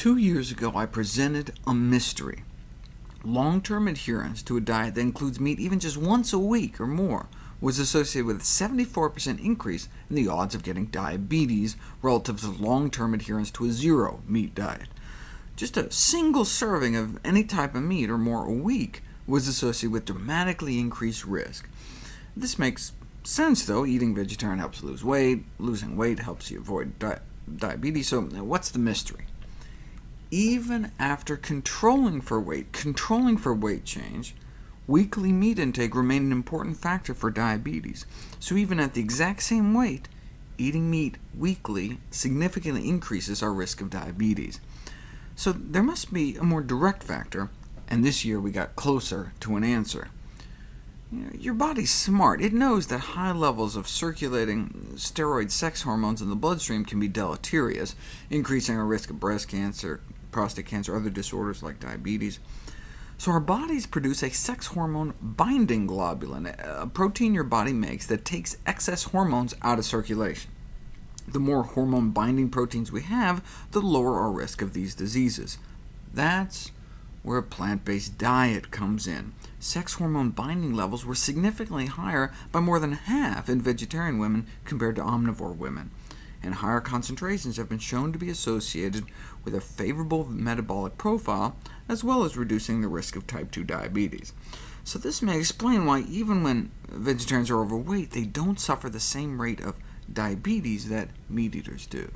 Two years ago, I presented a mystery. Long-term adherence to a diet that includes meat even just once a week or more was associated with a 74% increase in the odds of getting diabetes relative to long-term adherence to a zero-meat diet. Just a single serving of any type of meat or more a week was associated with dramatically increased risk. This makes sense, though. Eating vegetarian helps lose weight, losing weight helps you avoid di diabetes, so what's the mystery? Even after controlling for weight, controlling for weight change, weekly meat intake remained an important factor for diabetes. So even at the exact same weight, eating meat weekly significantly increases our risk of diabetes. So there must be a more direct factor, and this year we got closer to an answer. Your body's smart. It knows that high levels of circulating steroid sex hormones in the bloodstream can be deleterious, increasing our risk of breast cancer, prostate cancer, other disorders like diabetes. So our bodies produce a sex hormone binding globulin, a protein your body makes that takes excess hormones out of circulation. The more hormone-binding proteins we have, the lower our risk of these diseases. That's where a plant-based diet comes in. Sex hormone binding levels were significantly higher by more than half in vegetarian women compared to omnivore women and higher concentrations have been shown to be associated with a favorable metabolic profile, as well as reducing the risk of type 2 diabetes. So this may explain why even when vegetarians are overweight, they don't suffer the same rate of diabetes that meat eaters do.